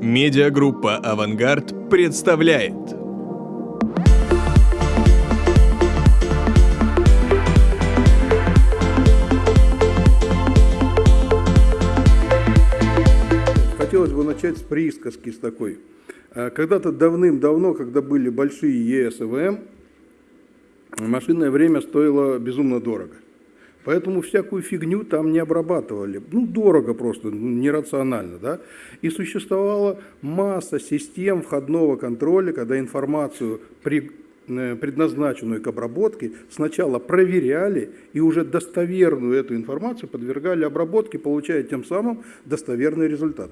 Медиагруппа «Авангард» представляет. Хотелось бы начать с присказки с такой. А, Когда-то давным-давно, когда были большие ЕС и ВМ, машинное время стоило безумно дорого. Поэтому всякую фигню там не обрабатывали. Ну, дорого просто, ну, нерационально. Да? И существовала масса систем входного контроля, когда информацию, э, предназначенную к обработке, сначала проверяли и уже достоверную эту информацию подвергали обработке, получая тем самым достоверный результат.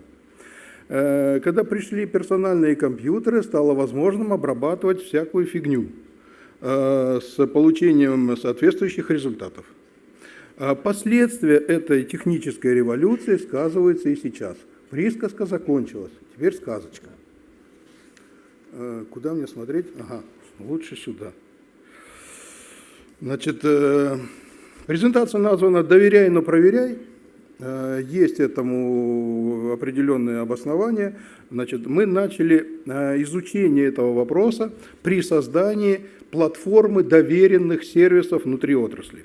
Э, Когда пришли персональные компьютеры, стало возможным обрабатывать всякую фигню э, с получением соответствующих результатов. А Последствия этой технической революции сказываются и сейчас. Присказка закончилась, теперь сказочка. Э, Куда мне смотреть? Ага, лучше сюда. Значит, э, презентация названа «Доверяй, но проверяй». Э, Есть этому определенное обоснование. Значит, мы начали э, изучение этого вопроса при создании платформы доверенных сервисов внутри отрасли.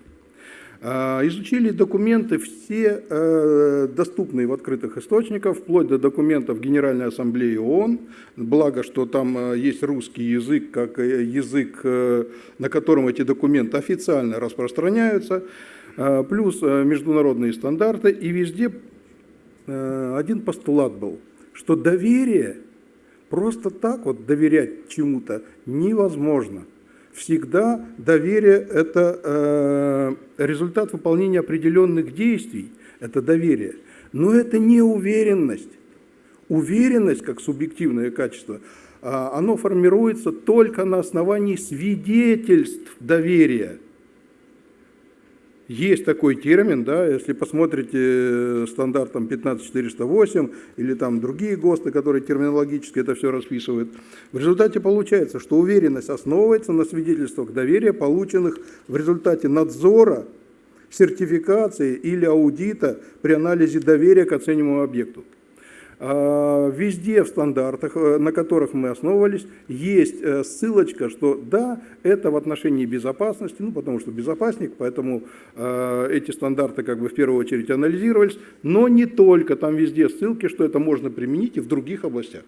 А, Изучили документы все э, доступные в открытых источниках, вплоть до документов Генеральной Ассамблеи ООН. Благо, что там э, есть русский язык, как э, язык, на котором эти документы официально распространяются, э, плюс международные стандарты. И везде один постулат был, что доверие, просто так вот доверять чему-то невозможно – всегда доверие – это э, результат выполнения определенных действий, это доверие. Но это не уверенность. Уверенность, как субъективное качество, а, оно формируется только на основании свидетельств доверия – есть такой термин, да, если посмотрите э, стандарт там, 15408 или там другие ГОСТы, которые терминологически это все расписывают, в результате получается, что уверенность основывается на свидетельствах доверия, полученных в результате надзора, сертификации или аудита при анализе доверия к оцениваемому объекту. А, везде в стандартах, э, на которых мы основывались, есть э, ссылочка, что да, это в отношении безопасности, ну потому что безопасник, поэтому э, эти стандарты как бы в первую очередь анализировались, но не только, там везде ссылки, что это можно применить и в других областях.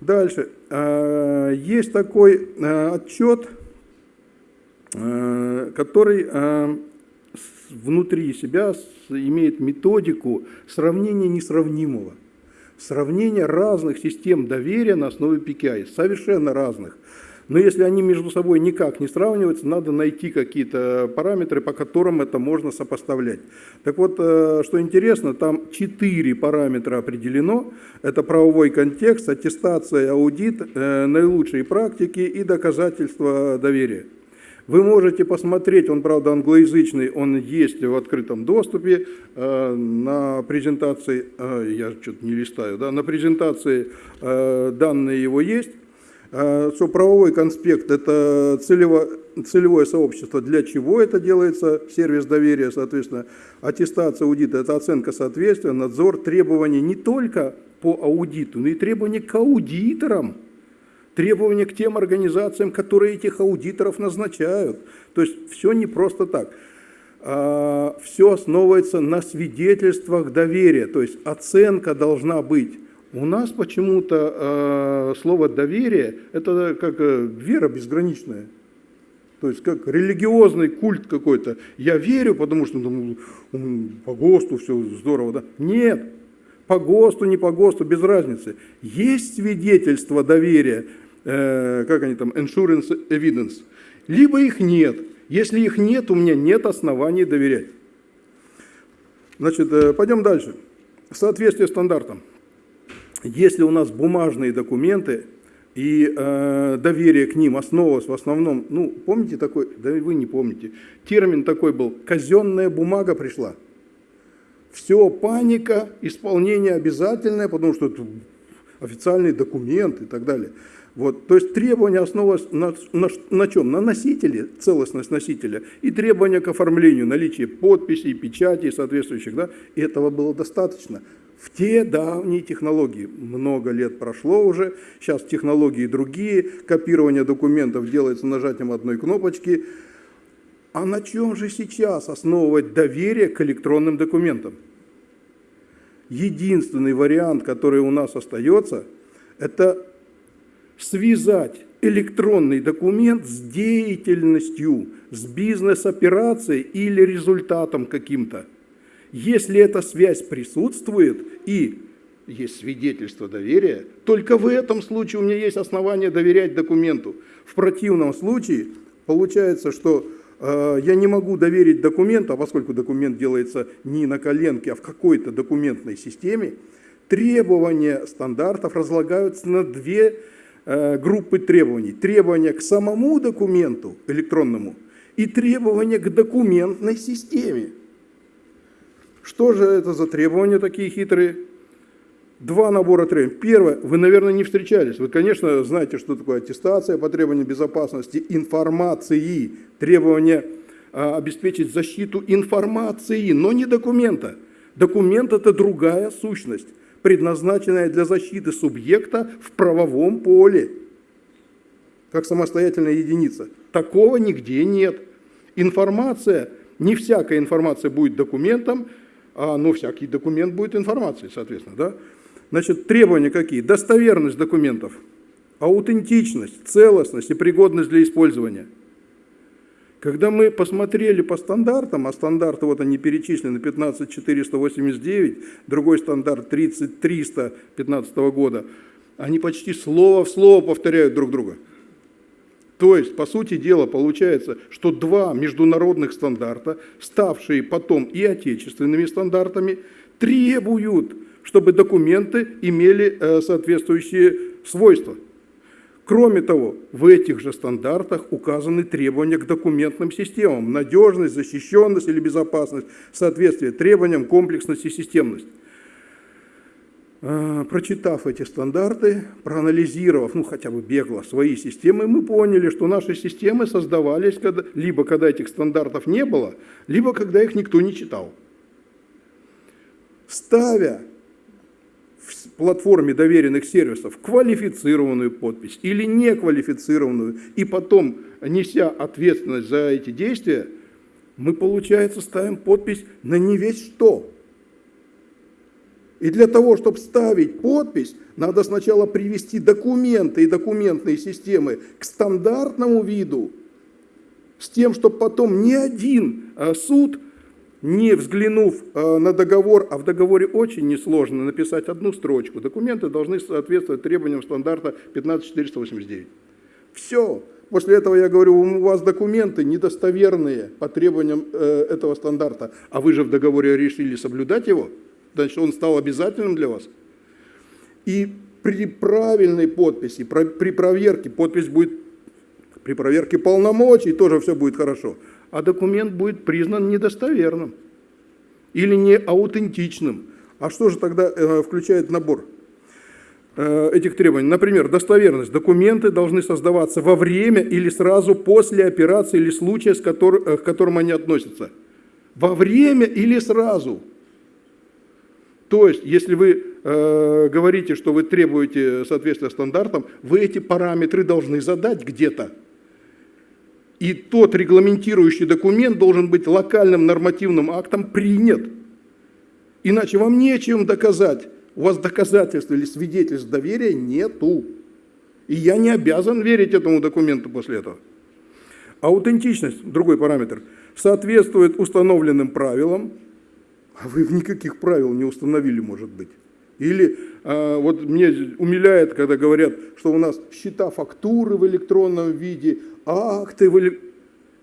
Дальше. Есть такой отчет, который внутри себя имеет методику сравнения несравнимого. Сравнение разных систем доверия на основе PKI, совершенно разных. Но если они между собой никак не сравниваются, надо найти какие-то параметры, по которым это можно сопоставлять. Так вот, э, что интересно, там четыре параметра определено. Это правовой контекст, аттестация, аудит, э, наилучшие практики и доказательства доверия. Вы можете посмотреть, он, правда, англоязычный, он есть в открытом доступе, э, на презентации, э, я что-то не листаю, да, на презентации э, данные его есть, что правовой конспект – это целево, целевое сообщество, для чего это делается, сервис доверия, соответственно, аттестация аудита – это оценка соответствия, надзор, требования не только по аудиту, но и требования к аудиторам – требования к тем организациям, которые этих аудиторов назначают. То есть все не просто так. А, все основывается на свидетельствах доверия, то есть оценка должна быть. У нас почему-то а, слово «доверие» – это как э, вера безграничная. То есть как религиозный культ какой-то. Я верю, потому что ну, по ГОСТу все здорово. Да? Нет, по ГОСТу, не по ГОСТу, без разницы. Есть свидетельство доверия, э, как они там, insurance evidence, либо их нет. Если их нет, у меня нет оснований доверять. Значит, э, пойдем дальше. Соответствие стандартам. Если у нас бумажные документы и э, доверие к ним основывалось в основном, ну, помните такой, да вы не помните, термин такой был, казенная бумага пришла. Все, паника, исполнение обязательное, потому что это официальный документ и так далее. Вот, то есть требования основываются на, на, на чем? На носителе, целостность носителя, и требования к оформлению, наличие подписей, печати соответствующих. Да? И этого было достаточно. в те давние технологии. Много лет прошло уже, сейчас технологии другие, копирование документов делается нажатием одной кнопочки. А на чем же сейчас основывать доверие к электронным документам? Единственный вариант, который у нас остается, это связать электронный документ с деятельностью, с бизнес-операцией или результатом каким-то. Если эта связь присутствует и есть свидетельство доверия, только в этом случае у меня есть основания доверять документу. В противном случае получается, что э, я не могу доверить документу, а поскольку документ делается не на коленке, а в какой-то документной системе, требования стандартов разлагаются на две группы требований. Требования к самому документу электронному и требования к документной системе. Что же это за требования такие хитрые? Два набора требований. Первое, вы, наверное, не встречались. Вы, конечно, знаете, что такое аттестация по требованиям безопасности информации, требования а, обеспечить защиту информации, но не документа. Документ – это другая сущность, предназначенная для защиты субъекта в правовом поле, как самостоятельная единица. Такого нигде нет. Информация, не всякая информация будет документом, а, ну, всякий документ будет информацией, соответственно, да? Значит, требования какие? Достоверность документов, аутентичность, целостность и пригодность для использования. Когда мы посмотрели по стандартам, а стандарты вот они перечислены 15489, другой стандарт 30300 15 года, они почти слово в слово повторяют друг друга. То есть, по сути дела, получается, что два международных стандарта, ставшие потом и отечественными стандартами, требуют, чтобы документы имели э, соответствующие свойства. Кроме того, в этих же стандартах указаны требования к документным системам, надежность, защищенность или безопасность, соответствие требованиям, комплексность и системность. Э, прочитав эти стандарты, проанализировав, ну хотя бы бегло, свои системы, мы поняли, что наши системы создавались когда, либо когда этих стандартов не было, либо когда их никто не читал. Ставя платформе доверенных сервисов квалифицированную подпись или неквалифицированную, и потом, неся ответственность за эти действия, мы, получается, ставим подпись на не весь что – и для того, чтобы ставить подпись, надо сначала привести документы и документные системы к стандартному виду, с тем, чтобы потом ни один э, суд, не взглянув э, на договор, а в договоре очень несложно написать одну строчку, документы должны соответствовать требованиям стандарта 15489. Все. После этого я говорю, у вас документы недостоверные по требованиям э, этого стандарта, а вы же в договоре решили соблюдать его – значит, он стал обязательным для вас. И при правильной подписи, при проверке, подпись будет, при проверке полномочий тоже все будет хорошо, а документ будет признан недостоверным или не аутентичным. А что же тогда э, включает набор э, этих требований? Например, достоверность. Документы должны создаваться во время или сразу после операции или случая, с котор, э, к которым они относятся. Во время или сразу. То есть, если вы э, говорите, что вы требуете соответствия стандартам, вы эти параметры должны задать где-то. И тот регламентирующий документ должен быть локальным нормативным актом принят. Иначе вам нечем доказать. У вас доказательств или свидетельств доверия нету. И я не обязан верить этому документу после этого. Аутентичность, другой параметр, соответствует установленным правилам, а вы никаких правил не установили, может быть. Или э, вот мне умиляет, когда говорят, что у нас счета фактуры в электронном виде, акты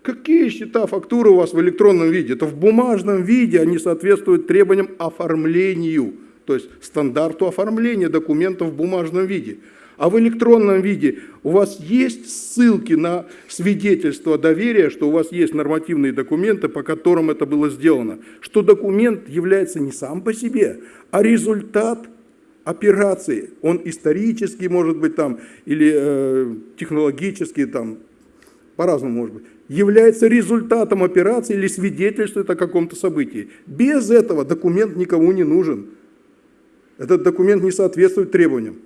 Какие счета фактуры у вас в электронном виде? Это в бумажном виде, они соответствуют требованиям оформлению, то есть стандарту оформления документов в бумажном виде. А в электронном виде у вас есть ссылки на свидетельство доверия, что у вас есть нормативные документы, по которым это было сделано. Что документ является не сам по себе, а результат операции. Он исторический, может быть, там, или э, технологический, там, по-разному может быть, является результатом операции или свидетельствует о каком-то событии. Без этого документ никому не нужен. Этот документ не соответствует требованиям.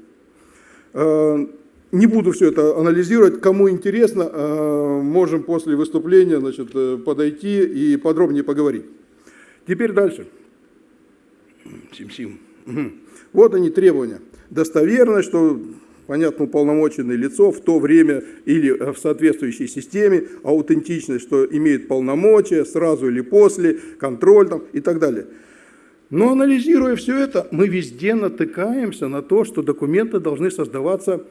Э, не буду все это анализировать. Кому интересно, э, можем после выступления значит, э, подойти и подробнее поговорить. Теперь дальше. Сим-сим. Вот они требования. Достоверность, что понятно, уполномоченное лицо в то время или в соответствующей системе, аутентичность, что имеет полномочия, сразу или после, контроль там, и так далее. Но анализируя все это, мы везде натыкаемся на то, что документы должны создаваться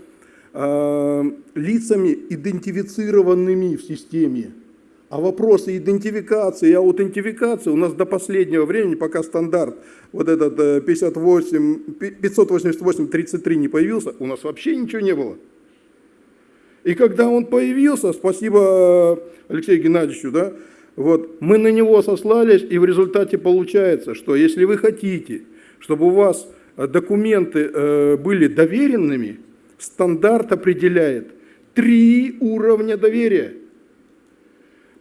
э, лицами, идентифицированными в системе. А вопросы идентификации и аутентификации у нас до последнего времени, пока стандарт вот этот 58, 588-33 не появился, у нас вообще ничего не было. И когда он появился, спасибо э, Алексею Геннадьевичу, да, вот, мы на него сослались, и в результате получается, что если вы хотите, чтобы у вас э, документы э, были доверенными, стандарт определяет три уровня доверия –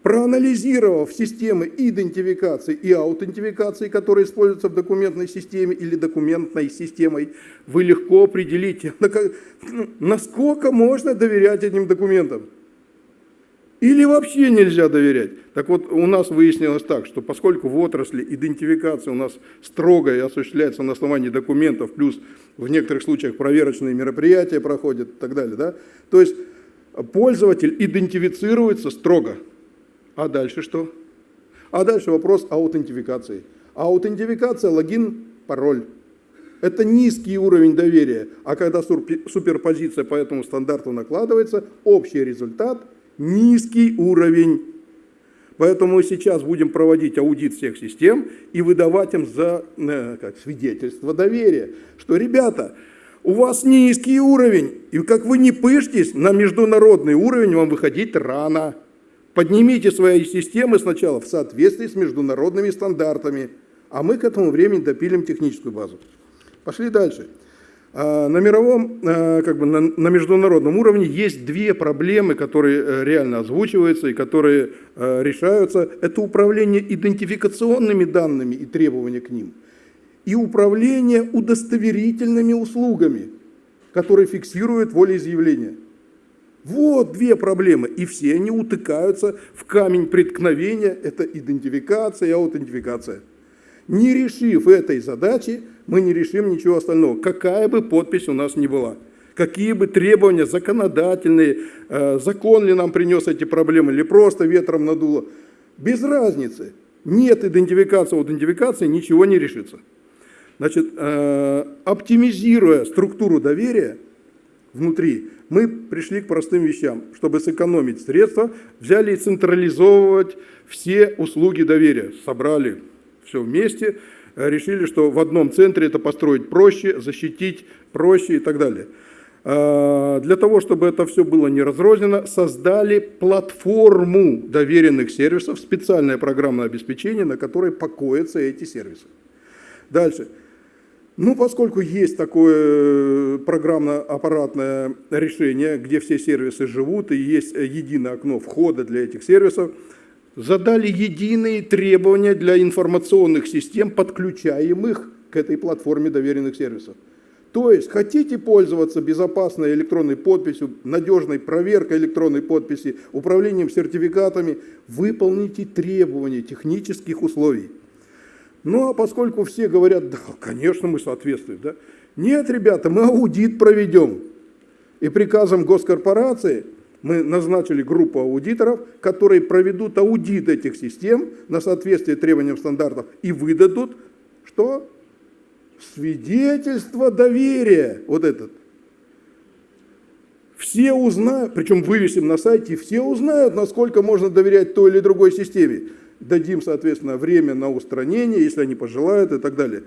проанализировав системы идентификации и аутентификации, которые используются в документной системе или документной системой, вы легко определите, насколько можно доверять этим документам. Или вообще нельзя доверять. Так вот, у нас выяснилось так, что поскольку в отрасли идентификация у нас строго и осуществляется на основании документов, плюс в некоторых случаях проверочные мероприятия проходят и так далее, да, то есть пользователь идентифицируется строго. А дальше что? А дальше вопрос аутентификации. Аутентификация, логин, пароль. Это низкий уровень доверия. А когда суперпозиция по этому стандарту накладывается, общий результат – низкий уровень. Поэтому сейчас будем проводить аудит всех систем и выдавать им за э, как, свидетельство доверия, что, ребята, у вас низкий уровень, и как вы не пышьтесь, на международный уровень вам выходить рано. Поднимите свои системы сначала в соответствии с международными стандартами, а мы к этому времени допилим техническую базу. Пошли дальше. А, на мировом, а, как бы на, на международном уровне есть две проблемы, которые э, реально озвучиваются и которые э, решаются. Это управление идентификационными данными и требования к ним, и управление удостоверительными услугами, которые фиксируют волеизъявление. Вот две проблемы, и все они утыкаются в камень преткновения, это идентификация и аутентификация. Не решив этой задачи, мы не решим ничего остального, какая бы подпись у нас ни была. Какие бы требования законодательные, э, закон ли нам принес эти проблемы, или просто ветром надуло. Без разницы. Нет идентификации, аутентификации, ничего не решится. Значит, э, оптимизируя структуру доверия внутри, мы пришли к простым вещам. Чтобы сэкономить средства, взяли и централизовывать все услуги доверия. Собрали все вместе, э, решили, что в одном центре это построить проще, защитить проще и так далее. А, для того, чтобы это все было не разрознено, создали платформу доверенных сервисов, специальное программное обеспечение, на которой покоятся эти сервисы. Дальше. Ну, поскольку есть такое э, программно-аппаратное решение, где все сервисы живут, и есть э, единое окно входа для этих сервисов, задали единые требования для информационных систем, подключаемых к этой платформе доверенных сервисов. То есть, хотите пользоваться безопасной электронной подписью, надежной проверкой электронной подписи, управлением сертификатами, выполните требования технических условий. Ну, а поскольку все говорят, да, конечно, мы соответствуем, да? Нет, ребята, мы аудит проведем. И приказом госкорпорации мы назначили группу аудиторов, которые проведут аудит этих систем на соответствие требованиям стандартов и выдадут, что? Свидетельство доверия, вот этот. Все узнают, причем вывесим на сайте, все узнают, насколько можно доверять той или другой системе дадим, соответственно, время на устранение, если они пожелают и так далее.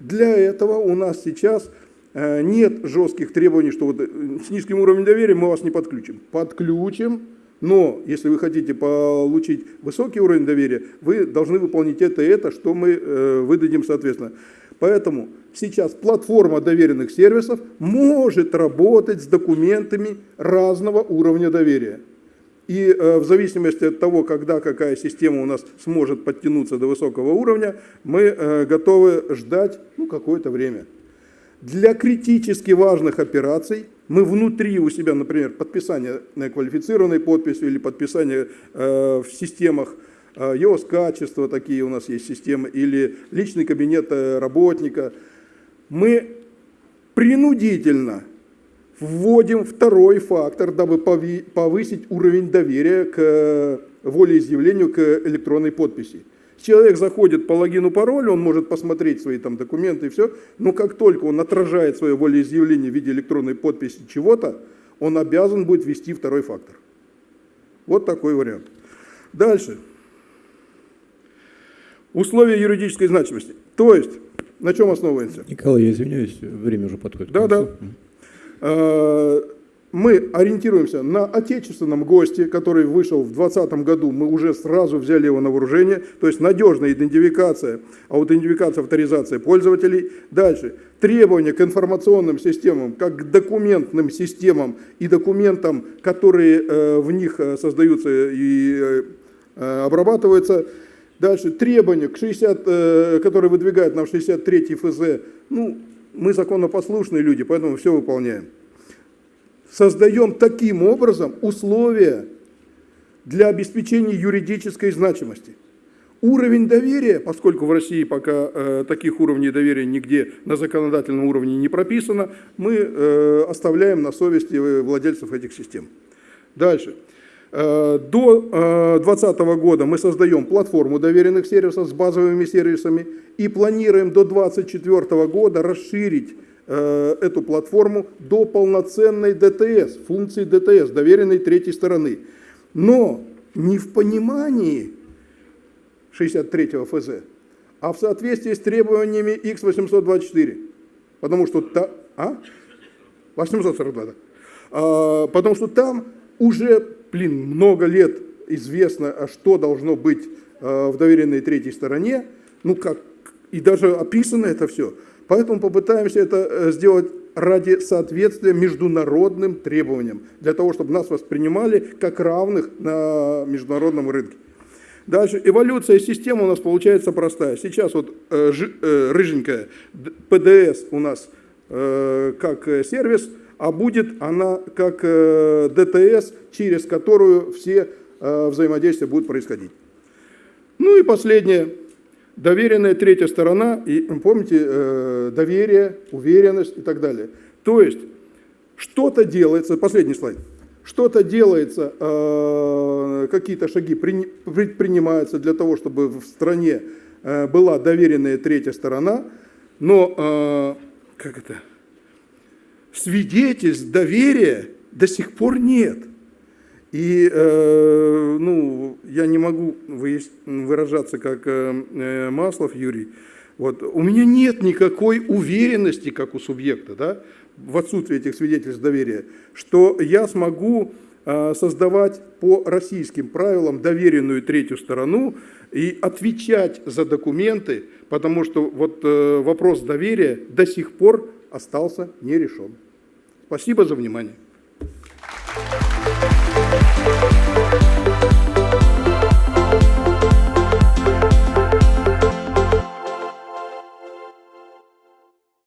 Для этого у нас сейчас э, нет жестких требований, что вот э, с низким уровнем доверия мы вас не подключим. Подключим, но если вы хотите получить высокий уровень доверия, вы должны выполнить это и это, что мы э, выдадим соответственно. Поэтому сейчас платформа доверенных сервисов может работать с документами разного уровня доверия. И э, в зависимости от того, когда какая система у нас сможет подтянуться до высокого уровня, мы э, готовы ждать ну, какое-то время. Для критически важных операций мы внутри у себя, например, подписание квалифицированной подписью или подписание э, в системах ЕОС качества, такие у нас есть системы, или личный кабинет работника, мы принудительно вводим второй фактор, дабы повысить уровень доверия к э, волеизъявлению, к электронной подписи. Человек заходит по логину, паролю, он может посмотреть свои там документы и все, но как только он отражает свое волеизъявление в виде электронной подписи чего-то, он обязан будет ввести второй фактор. Вот такой вариант. Дальше. Условия юридической значимости. То есть, на чем основывается? Николай, я извиняюсь, время уже подходит. Да, да мы ориентируемся на отечественном госте, который вышел в 2020 году, мы уже сразу взяли его на вооружение, то есть надежная идентификация, аутентификация, авторизация пользователей. Дальше, требования к информационным системам, как к документным системам и документам, которые э, в них э, создаются и э, обрабатываются. Дальше, требования, к 60, которые выдвигают нам 63 ФЗ. Ну, мы законопослушные люди, поэтому все выполняем создаем таким образом условия для обеспечения юридической значимости. Уровень доверия, поскольку в России пока э, таких уровней доверия нигде на законодательном уровне не прописано, мы э, оставляем на совести владельцев этих систем. Дальше. Э, до 2020 э, года мы создаем платформу доверенных сервисов с базовыми сервисами и планируем до 2024 года расширить Э, эту платформу до полноценной ДТС, функции ДТС, доверенной третьей стороны. Но не в понимании 63 ФЗ, а в соответствии с требованиями X824. Потому что та, а? 842, да. А, потому что там уже, блин, много лет известно, а что должно быть а, в доверенной третьей стороне, ну как, и даже описано это все. Поэтому попытаемся это э, сделать ради соответствия международным требованиям, для того, чтобы нас воспринимали как равных на международном рынке. Дальше, эволюция системы у нас получается простая. Сейчас вот э, э, рыженькая ПДС у нас э, как сервис, а будет она как э, ДТС, через которую все э, взаимодействия будут происходить. Ну и последнее доверенная третья сторона, и помните, э, доверие, уверенность и так далее. То есть что-то делается, последний слайд, что-то делается, какие-то шаги предпринимаются для того, чтобы в стране была доверенная третья сторона, но как это, свидетельств доверия до сих пор нет. И э, ну, я не могу выражаться как э, э, Маслов Юрий. Вот. У меня нет никакой уверенности, как у субъекта, да, в отсутствии этих свидетельств доверия, что я смогу э, создавать по российским правилам доверенную третью сторону и отвечать за документы, потому что вот э, вопрос доверия до сих пор остался не. Спасибо за внимание.